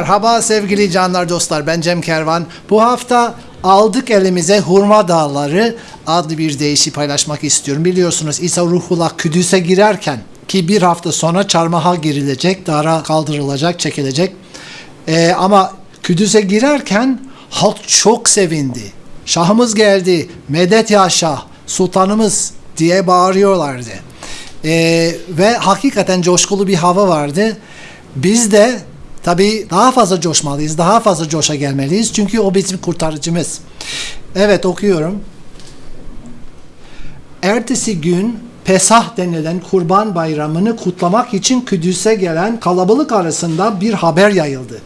Merhaba sevgili canlar dostlar ben Cem Kervan. Bu hafta aldık elimize Hurma Dağları adlı bir deyişi paylaşmak istiyorum. Biliyorsunuz İsa Ruhullah Kudüs'e girerken ki bir hafta sonra çarmıha girilecek, dara kaldırılacak, çekilecek. Ee, ama Kudüs'e girerken halk çok sevindi. Şahımız geldi, medet ya şah, sultanımız diye bağırıyorlardı. Ee, ve hakikaten coşkulu bir hava vardı. Biz de tabii daha fazla coşmalıyız, daha fazla coşa gelmeliyiz. Çünkü o bizim kurtarıcımız. Evet okuyorum. Ertesi gün Pesah denilen kurban bayramını kutlamak için Kudüs'e gelen kalabalık arasında bir haber yayıldı.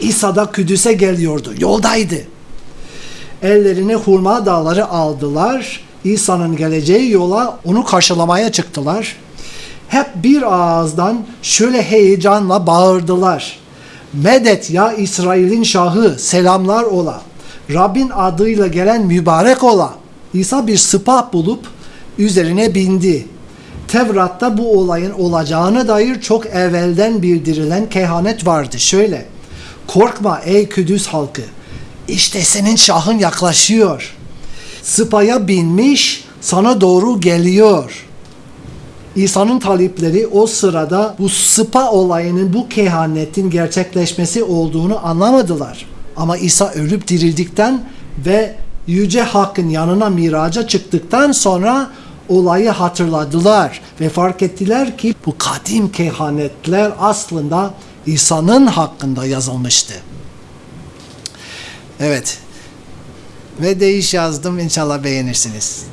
İsa da Kudüs'e geliyordu, yoldaydı. Ellerine hurma dağları aldılar. İsa'nın geleceği yola onu karşılamaya çıktılar. Hep bir ağızdan şöyle heyecanla bağırdılar. Medet ya İsrail'in şahı selamlar ola. Rabbin adıyla gelen mübarek ola. İsa bir sıpa bulup üzerine bindi. Tevrat'ta bu olayın olacağına dair çok evvelden bildirilen kehanet vardı. Şöyle, korkma ey Kudüs halkı, işte senin şahın yaklaşıyor. Sıpaya binmiş, sana doğru geliyor. İsa'nın talipleri o sırada bu sıpa olayının, bu kehanetin gerçekleşmesi olduğunu anlamadılar. Ama İsa ölüp dirildikten ve Yüce Hakk'ın yanına miraca çıktıktan sonra olayı hatırladılar ve fark ettiler ki bu kadim kehanetler aslında İsa'nın hakkında yazılmıştı. Evet. Ve değiş yazdım. İnşallah beğenirsiniz.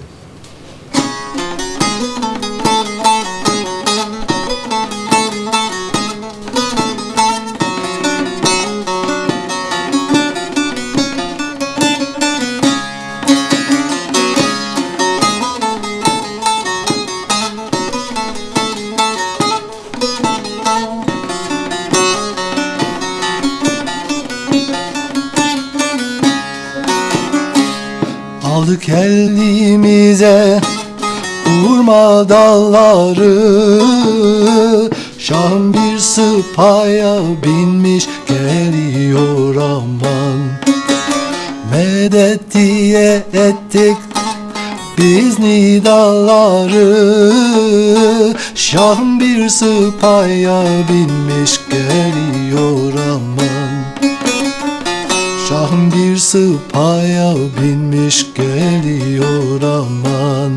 Aldık elimize Vurma dalları. Şam bir sıpaya binmiş geliyor aman. Medet diye ettik biz nidaları. Şam bir sıpaya binmiş geliyor aman bir sıpaya binmiş geliyor aman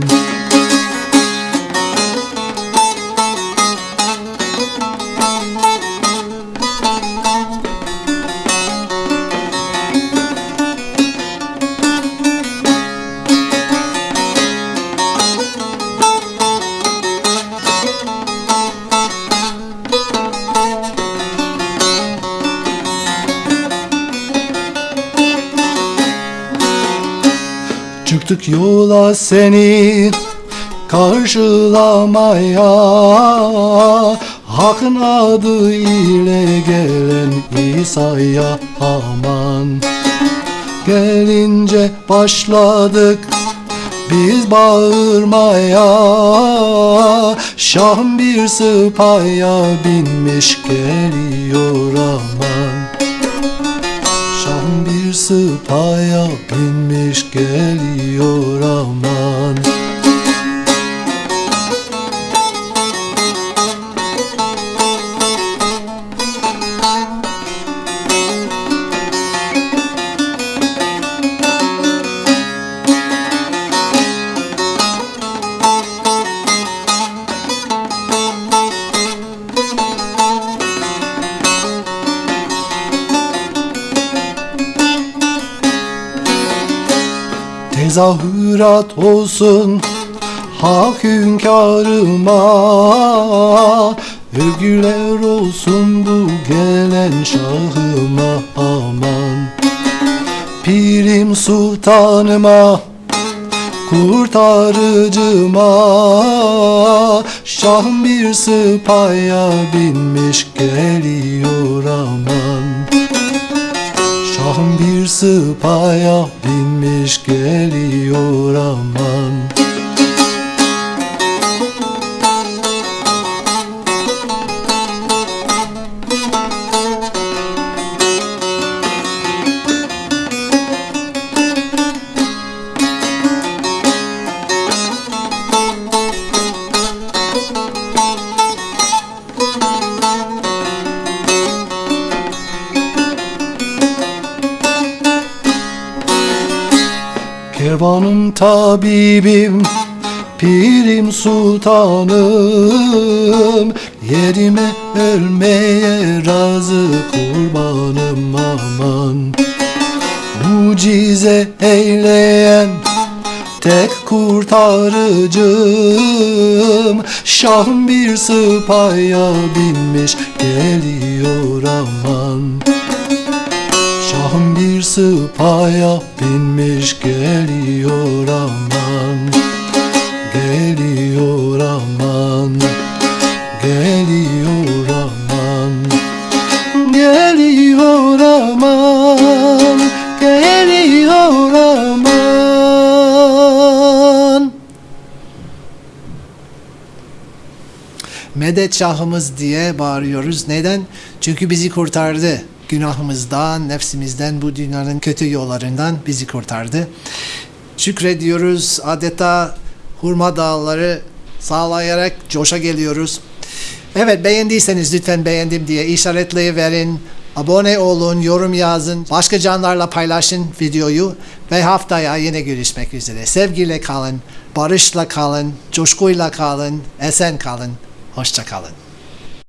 Çıktık yola seni karşılamaya. Hakkın adı ile gelen İsa'ya aman. Gelince başladık biz bağırmaya. Şahım bir sıpaya binmiş geliyor aman bir sıpaya binmiş geliyor aman Tezahürat olsun hak hünkârıma. Övgüler olsun bu gelen şahıma aman. Pirim sultanıma kurtarıcıma. Şahım bir sıpaya binmiş geliyor aman bir sıpaya binmiş geliyor aman Kervanın tabibim Pirim sultanım. Yerime ölmeye razı kurbanım aman. Mucize eyleyen tek kurtarıcım. Şahım bir sıpaya binmiş geliyor aman bir sıpaya binmiş geliyor aman Geliyor aman Geliyor aman Geliyor aman Geliyor aman Medet Şahımız diye bağırıyoruz. Neden? Çünkü bizi kurtardı. Günahımızdan, nefsimizden, bu dünyanın kötü yollarından bizi kurtardı. Şükrediyoruz. Adeta hurma dağları sağlayarak coşa geliyoruz. Evet beğendiyseniz lütfen beğendim diye işaretleyiverin. Abone olun, yorum yazın, başka canlarla paylaşın videoyu ve haftaya yine görüşmek üzere. Sevgiyle kalın, barışla kalın, coşkuyla kalın, esen kalın, hoşça kalın.